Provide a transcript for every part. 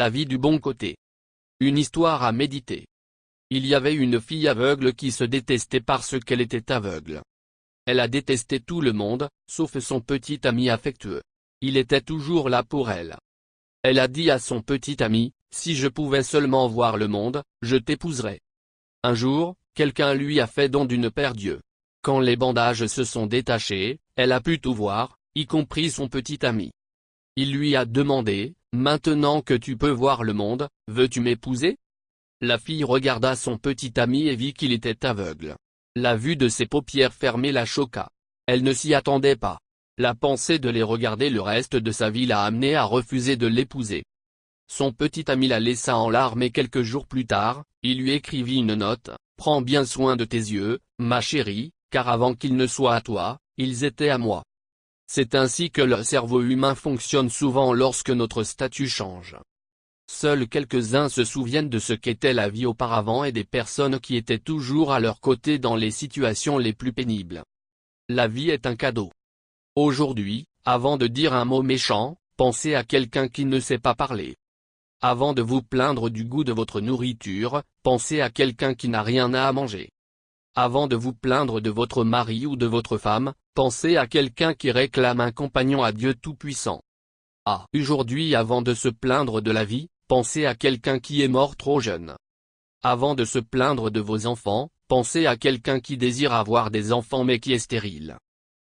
La vie du bon côté. Une histoire à méditer. Il y avait une fille aveugle qui se détestait parce qu'elle était aveugle. Elle a détesté tout le monde, sauf son petit ami affectueux. Il était toujours là pour elle. Elle a dit à son petit ami, si je pouvais seulement voir le monde, je t'épouserais. Un jour, quelqu'un lui a fait don d'une paire d'yeux. Quand les bandages se sont détachés, elle a pu tout voir, y compris son petit ami. Il lui a demandé, maintenant que tu peux voir le monde, veux-tu m'épouser? La fille regarda son petit ami et vit qu'il était aveugle. La vue de ses paupières fermées la choqua. Elle ne s'y attendait pas. La pensée de les regarder le reste de sa vie l'a amené à refuser de l'épouser. Son petit ami la laissa en larmes et quelques jours plus tard, il lui écrivit une note, « Prends bien soin de tes yeux, ma chérie, car avant qu'ils ne soient à toi, ils étaient à moi. » C'est ainsi que le cerveau humain fonctionne souvent lorsque notre statut change. Seuls quelques-uns se souviennent de ce qu'était la vie auparavant et des personnes qui étaient toujours à leur côté dans les situations les plus pénibles. La vie est un cadeau. Aujourd'hui, avant de dire un mot méchant, pensez à quelqu'un qui ne sait pas parler. Avant de vous plaindre du goût de votre nourriture, pensez à quelqu'un qui n'a rien à manger. Avant de vous plaindre de votre mari ou de votre femme, pensez à quelqu'un qui réclame un compagnon à Dieu Tout-Puissant. Ah, aujourd'hui avant de se plaindre de la vie, pensez à quelqu'un qui est mort trop jeune. Avant de se plaindre de vos enfants, pensez à quelqu'un qui désire avoir des enfants mais qui est stérile.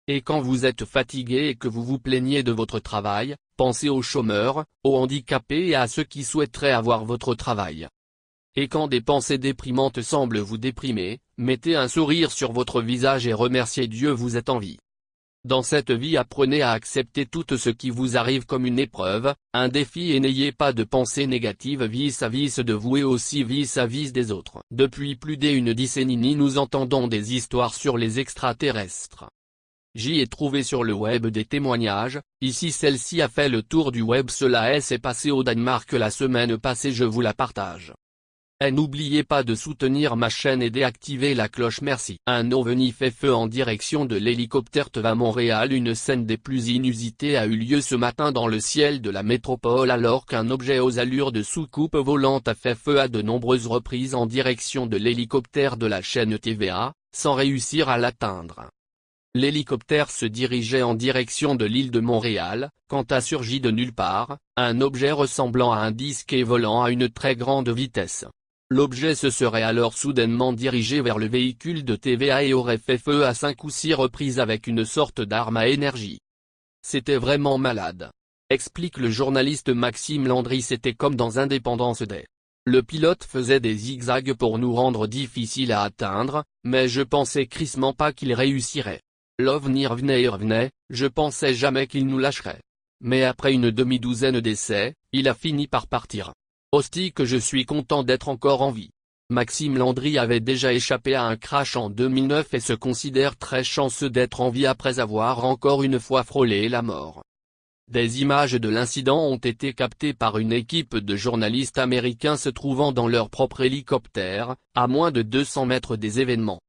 Et quand vous êtes fatigué et que vous vous plaignez de votre travail, pensez aux chômeurs, aux handicapés et à ceux qui souhaiteraient avoir votre travail. Et quand des pensées déprimantes semblent vous déprimer, mettez un sourire sur votre visage et remerciez Dieu vous êtes en vie. Dans cette vie apprenez à accepter tout ce qui vous arrive comme une épreuve, un défi et n'ayez pas de pensées négatives vis-à-vis de vous et aussi vis-à-vis des autres. Depuis plus d'une décennie nous entendons des histoires sur les extraterrestres. J'y ai trouvé sur le web des témoignages, ici celle-ci a fait le tour du web cela s'est passé au Danemark la semaine passée je vous la partage. Et n'oubliez pas de soutenir ma chaîne et d'activer la cloche merci. Un ovni fait feu en direction de l'hélicoptère TEVA Montréal Une scène des plus inusitées a eu lieu ce matin dans le ciel de la métropole alors qu'un objet aux allures de soucoupe volante a fait feu à de nombreuses reprises en direction de l'hélicoptère de la chaîne TVA, sans réussir à l'atteindre. L'hélicoptère se dirigeait en direction de l'île de Montréal, quand a surgi de nulle part, un objet ressemblant à un disque et volant à une très grande vitesse. L'objet se serait alors soudainement dirigé vers le véhicule de TVA et aurait fait feu à cinq ou six reprises avec une sorte d'arme à énergie. C'était vraiment malade. Explique le journaliste Maxime Landry c'était comme dans Indépendance Day. Le pilote faisait des zigzags pour nous rendre difficiles à atteindre, mais je pensais crissement pas qu'il réussirait. L'OVNI revenait et revenait, je pensais jamais qu'il nous lâcherait. Mais après une demi-douzaine d'essais, il a fini par partir. Hostie que je suis content d'être encore en vie. Maxime Landry avait déjà échappé à un crash en 2009 et se considère très chanceux d'être en vie après avoir encore une fois frôlé la mort. Des images de l'incident ont été captées par une équipe de journalistes américains se trouvant dans leur propre hélicoptère, à moins de 200 mètres des événements.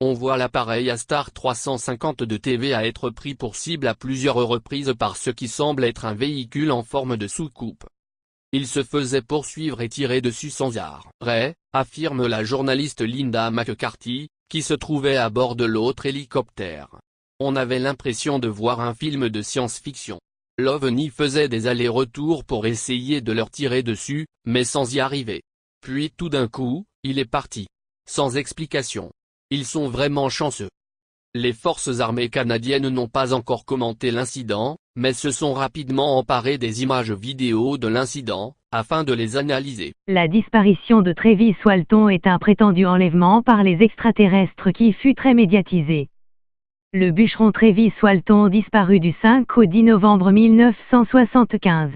On voit l'appareil Astar 350 de TV à être pris pour cible à plusieurs reprises par ce qui semble être un véhicule en forme de soucoupe. Il se faisait poursuivre et tirer dessus sans arrêt, affirme la journaliste Linda McCarthy, qui se trouvait à bord de l'autre hélicoptère. On avait l'impression de voir un film de science-fiction. L'OVNI faisait des allers-retours pour essayer de leur tirer dessus, mais sans y arriver. Puis tout d'un coup, il est parti. Sans explication. Ils sont vraiment chanceux. Les forces armées canadiennes n'ont pas encore commenté l'incident, mais se sont rapidement emparées des images vidéo de l'incident, afin de les analyser. La disparition de Travis Walton est un prétendu enlèvement par les extraterrestres qui fut très médiatisé. Le bûcheron Travis Walton disparu du 5 au 10 novembre 1975.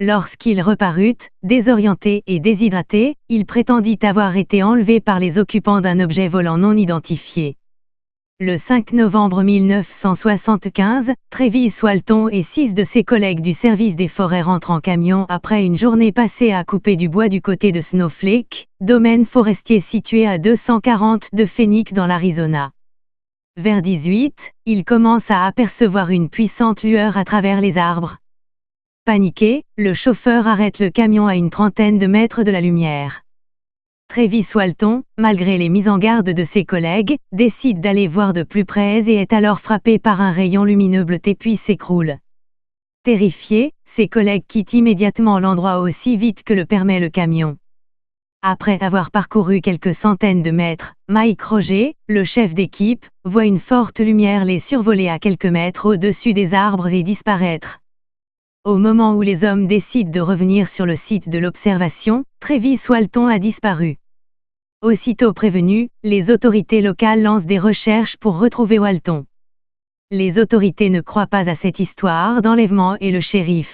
Lorsqu'il reparut, désorienté et déshydraté, il prétendit avoir été enlevé par les occupants d'un objet volant non identifié. Le 5 novembre 1975, Travis Walton et six de ses collègues du service des forêts rentrent en camion après une journée passée à couper du bois du côté de Snowflake, domaine forestier situé à 240 de Phoenix dans l'Arizona. Vers 18, ils commencent à apercevoir une puissante lueur à travers les arbres. Paniqué, le chauffeur arrête le camion à une trentaine de mètres de la lumière. Travis Walton, malgré les mises en garde de ses collègues, décide d'aller voir de plus près et est alors frappé par un rayon lumineux bleuté puis s'écroule. Terrifié, ses collègues quittent immédiatement l'endroit aussi vite que le permet le camion. Après avoir parcouru quelques centaines de mètres, Mike Roger, le chef d'équipe, voit une forte lumière les survoler à quelques mètres au-dessus des arbres et disparaître. Au moment où les hommes décident de revenir sur le site de l'observation, Travis Walton a disparu. Aussitôt prévenus, les autorités locales lancent des recherches pour retrouver Walton. Les autorités ne croient pas à cette histoire d'enlèvement et le shérif